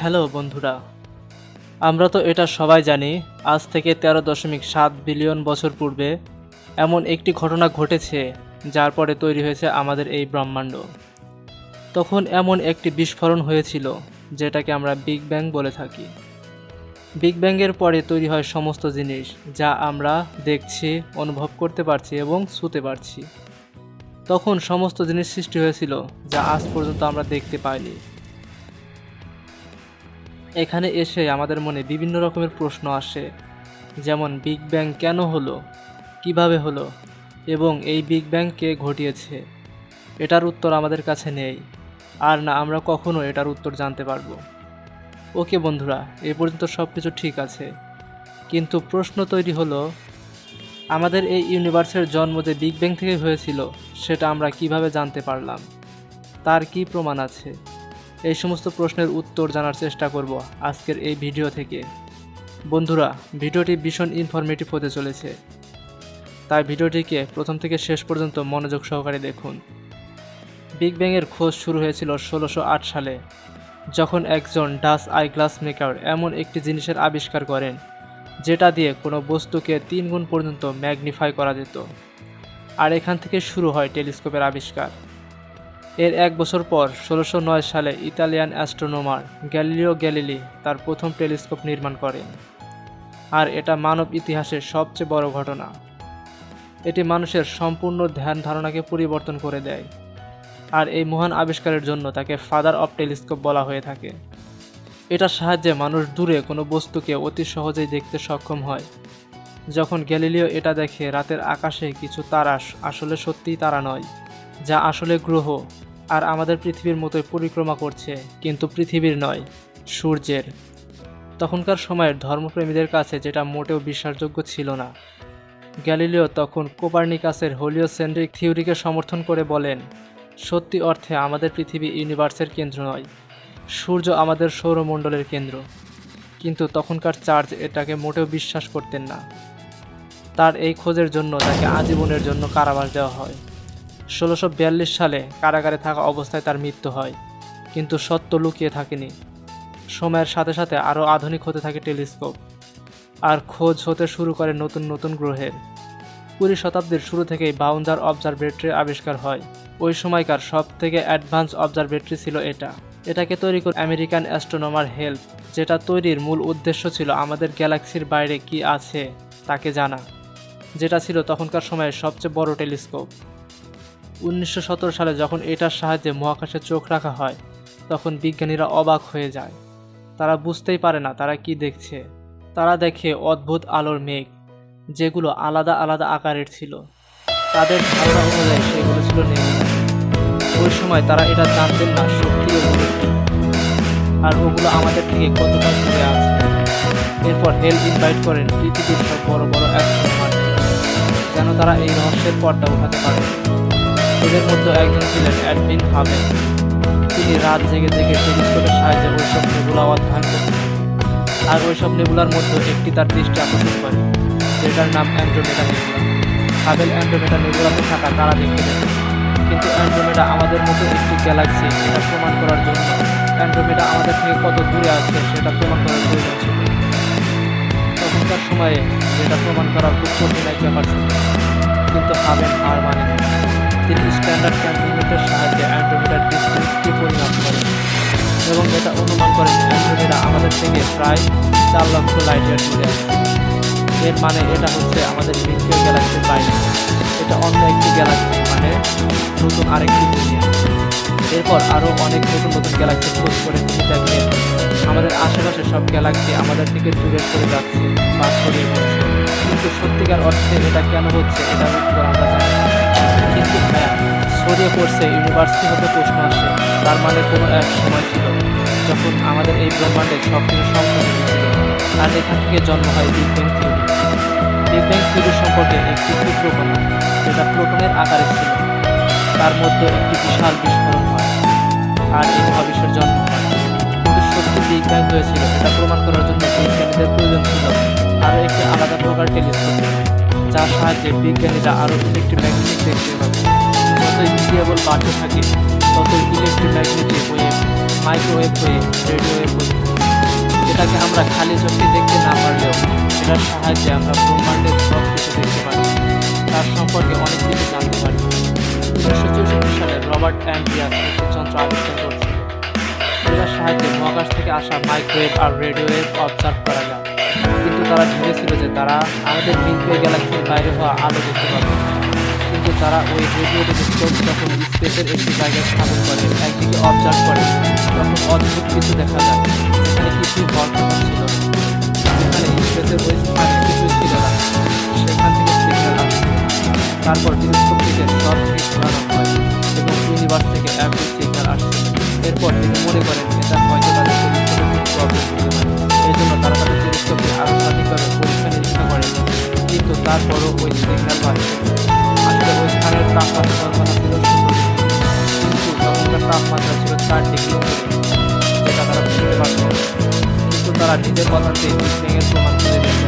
Hello বন্ধুরা, আমরা তো এটা সবাই জানি, আজ থেকে তেরো দশমিক সাত বিলিয়ন বছর পূর্বে এমন একটি ঘটনা ঘটেছে, যার পরে তৈরি হয়েছে আমাদের এই ব্রহ্মাণ্ড। তখন এমন একটি বিস্ফোরণ হয়েছিল, যেটাকে আমরা বিগ ব্যাং বলে থাকি। বিগ ব্যাংয়ের পরে তৈরি হয় সমস্ত জিনিস, যা আমরা দেখছি, অনুভব করতে পারছি এবং ছুতে পারছি। তখন সমস্ত জিনিস সৃষ্টি হয়েছিল, যা আজ পর্যন্ত আমরা দেখতে পাইনি। এখানে এসে আমাদের মনে বিভিন্ন রকমের প্রশ্ন আসে, যেমন বিগ ব্যাং কেন হলো? কীভাবে হলো? এবং এই বিগ ব্যাং কে ঘটিয়েছে? এটার উত্তর আমাদের কাছে নেই। আর না, আমরা কখনো এটার উত্তর জানতে পারব। ওকে বন্ধুরা, এ পর্যন্ত সব কিছু ঠিক আছে। কিন্তু প্রশ্ন তৈরি হলো, আমাদের এই ইউনিভার্সের জন্ম যে বিগ ব্যাং থেকে হয়েছিল, সেটা আমরা কীভাবে জানতে পারলাম? তার কি প্রমাণ আছে? এই সমস্ত প্রশ্নের উত্তর জানার চেষ্টা করব আজকের এই ভিডিও থেকে। বন্ধুরা, ভিডিওটি ভীষণ ইনফরমেটিভ হতে চলেছে। তাই ভিডিওটিকে প্রথম থেকে শেষ পর্যন্ত মনোযোগ সহকারে দেখুন। বিগ ব্যাংয়ের খোঁজ শুরু হয়েছিল ষোলোশো সালে, যখন একজন ডাস আই গ্লাস মেকার এমন একটি জিনিসের আবিষ্কার করেন, যেটা দিয়ে কোনো বস্তুকে তিন গুণ পর্যন্ত ম্যাগনিফাই করা যেত। আর এখান থেকে শুরু হয় টেলিস্কোপের আবিষ্কার। এর এক বছর পর ষোলোশো সালে ইতালিয়ান অ্যাস্ট্রোনোমার গ্যালিলিও গ্যালিলি তার প্রথম টেলিস্কোপ নির্মাণ করেন। আর এটা মানব ইতিহাসের সবচেয়ে বড় ঘটনা। এটি মানুষের সম্পূর্ণ ধ্যান ধারণাকে পরিবর্তন করে দেয়। আর এই মহান আবিষ্কারের জন্য তাকে ফাদার অফ টেলিস্কোপ বলা হয়ে থাকে। এটার সাহায্যে মানুষ দূরে কোনো বস্তুকে অতি সহজেই দেখতে সক্ষম হয়। যখন গ্যালিলিও এটা দেখে রাতের আকাশে কিছু তারা আসলে সত্যিই তারা নয়, যা আসলে গ্রহ আর আমাদের পৃথিবীর মতোই পরিক্রমা করছে, কিন্তু পৃথিবীর নয়, সূর্যের। তখনকার সময়ের ধর্মপ্রেমীদের কাছে যেটা মোটেও বিশ্বাসযোগ্য ছিল না। গ্যালিলিও তখন কোপার্নিকাসের হোলিও হোলিওসেন্ট্রিক থিওরিকে সমর্থন করে বলেন, সত্যি অর্থে আমাদের পৃথিবী ইউনিভার্সের কেন্দ্র নয়, সূর্য আমাদের সৌরমণ্ডলের কেন্দ্র। কিন্তু তখনকার চার্জ এটাকে মোটেও বিশ্বাস করতেন না। তার এই খোঁজের জন্য তাকে আজীবনের জন্য কারাবাস দেওয়া হয়। ষোলোশো সালে কারাগারে থাকা অবস্থায় তার মৃত্যু হয়, কিন্তু সত্য লুকিয়ে থাকেনি। সময়ের সাথে সাথে আরও আধুনিক হতে থাকে টেলিস্কোপ, আর খোঁজ হতে শুরু করে নতুন নতুন গ্রহের। কুড়ি শতাব্দীর শুরু থেকেই বাউন্ডার অবজারভেটরির আবিষ্কার হয়। ওই সময়কার সব থেকে অ্যাডভান্স অবজারভেটরি ছিল এটা। এটাকে তৈরি করে আমেরিকান অ্যাস্ট্রোনমার হেল্প যেটা তৈরির মূল উদ্দেশ্য ছিল আমাদের গ্যালাক্সির বাইরে কি আছে তাকে জানা, যেটা ছিল তখনকার সময়ের সবচেয়ে বড় টেলিস্কোপ। উনিশশো সত্তর সালে যখন এটার সাহায্যে মহাকাশে চোখ রাখা হয়, তখন বিজ্ঞানীরা অবাক হয়ে যায়। তারা বুঝতেই পারে না তারা কি দেখছে। তারা দেখে অদ্ভুত আলোর মেঘ, যেগুলো আলাদা আলাদা আকারের ছিল। তাদের ধারণা অনুযায়ী সেগুলো ছিল নেবুলা ওই সময় তারা এটা জানতেন না সত্যি আর ওগুলো আমাদের থেকে কতটা দূরে আছে। এরপর হেল ইনভাইট করেন পৃথিবীর সব বড় বড় অ্যাস্ট্রোনমার যেন তারা এই রহস্যের পর্দা উঠাতে পারে। এদের মধ্যে একজন ছিলেন অ্যাডমিন হাবেল তিনি রাত জেগে জেগে টেলিস্কোপের সাহায্যে ওইসব নেবুলা অধ্যয়ন করতেন আর ওইসব নেবুলার মধ্যে একটি তার দৃষ্টি আকর্ষণ করে, যেটার নাম অ্যান্ড্রোমেটা নেবুলা। হাবেল অ্যান্ড্রোমেডা নেবুলাতে থাকা তারা দেখতে পেতেন। কিন্তু অ্যান্ড্রোমেডা আমাদের মতো একটি গ্যালাক্সি, এটা প্রমাণ করার জন্য অ্যান্ড্রোমেডা আমাদের থেকে কত দূরে আছে সেটা প্রমাণ করার প্রয়োজন ছিল। তখনকার সময়ে যেটা প্রমাণ করার খুব কঠিন এক ব্যাপার ছিল। কিন্তু হাবেল আর মানে তিনি স্ট্যান্ডার্ড ক্যালকুলেটরের সাহায্যে অ্যান্ড্রোমিটার ডিস্টেন্সকে পরিমাপ করেন? এবং এটা অনুমান করেন অ্যান্ড্রোমিটা আমাদের থেকে প্রায় চার লক্ষ লাইট দূরে এর মানে এটা হচ্ছে আমাদের মিল্কিও গ্যালাক্সির বাইরে এটা অন্য একটি গ্যালাক্সি মানে নতুন আরেকটি দুনিয়া। এরপর আরও অনেক নতুন নতুন গ্যালাক্সি খোঁজ করে তিনি দেখেন আমাদের আশেপাশে সব গ্যালাক্সি আমাদের থেকে দূরে সরে যাচ্ছে বা ছড়িয়ে পড়ছে কিন্তু সত্যিকার অর্থে এটা কেন হচ্ছে, এটা উত্তর আমরা জানি। কিন্তু হ্যাঁ ছড়িয়ে পড়ছে ইউনিভার্সিটি হতে প্রশ্ন আসে, তার মানে কোনো এক সময় ছিল, যখন আমাদের এই ব্রহ্মাণ্ডে সব কিছু সম্পূর্ণ ছিল আর এখান থেকে জন্ম হয় big bang theory big bang theory সম্পর্কে একটি ক্ষুদ্র কথা যেটা প্রোটনের আকারে ছিল। তার মধ্যে একটি বিশাল বিস্ফোরণ হয়, আর এই মহাবিশ্বের জন্ম হয়। কিন্তু সত্যি বিগ ব্যাং হয়েছিল এটা প্রমাণ করার জন্য বিজ্ঞানীদের প্রয়োজন ছিল। আরও একটি আলাদা প্রকার টেলিস্কোপ, যার সাহায্যে বিজ্ঞানীরা আরও ইলেকট্রোম্যাগনেটিক দেখতে পাবে যতই ভেরিয়েবল বাড়তে থাকে ততই ইলেকট্রোম্যাগনেটিক ওয়েভ মাইক্রোওয়েভ হয়ে রেডিও ওয়েভ হয়ে এটাকে আমরা খালি চোখে দেখতে না পারলেও এটার সাহায্যে আমরা ব্রহ্মাণ্ডের সব কিছু দেখতে পারি। তার সম্পর্কে অনেক কিছু জানতে পারি। উনিশশো চৌষট্টি সালে রবার্ট অ্যান্ড্রিয়াস একটি যন্ত্র আবিষ্কার করেছিল এটার সাহায্যে মহাকাশ থেকে আসা মাইক্রোওয়েভ আর রেডিও ওয়েভ অবজার্ভ করা যায়। কিন্তু তারা ভেবেছিল যে তারা আমাদের মিল্কি গ্যালাক্সির বাইরে হওয়া আলো দেখতে পাবে। কিন্তু তারা ওই রেডিও যখন স্পেসের একটি জায়গায় স্থাপন করে, একদিকে অবজার্ভ করে, তখন অদ্ভুত কিছু দেখা যায়। এখানে কিছুই ঘর ছিল তারপরও ওই সিগন্যাল পাচ্ছে আসলে ওই স্থানের তাপমাত্রা কল্পনা ছিল কিন্তু তখনকার তাপমাত্রা ছিল চার ডিগ্রি। যেটা তারা বুঝতে পারছে না। কিন্তু তারা নিজের কথাতে বিজ্ঞানের প্রমাণ করে দিয়েছে।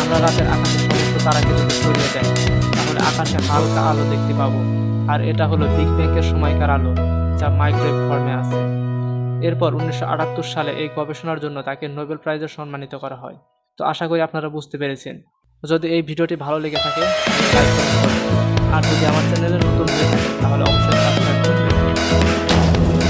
আমরা রাতের আকাশে সমস্ত তারাকে যদি সরিয়ে দেয় তাহলে আকাশে হালকা আলো দেখতে পাবো। আর এটা হলো বিগ ব্যাংকের সময়কার আলো, যা মাইক্রোওয়েভ ফর্মে আছে। এরপর উনিশশো আটাত্তর সালে এই গবেষণার জন্য তাকে নোবেল প্রাইজে সম্মানিত করা হয়। তো আশা করি আপনারা বুঝতে পেরেছেন। যদি এই ভিডিওটি ভালো লেগে থাকে আর যদি আমার চ্যানেলে নতুন হয়ে থাকে তাহলে অবশ্যই সাবস্ক্রাইব করবেন।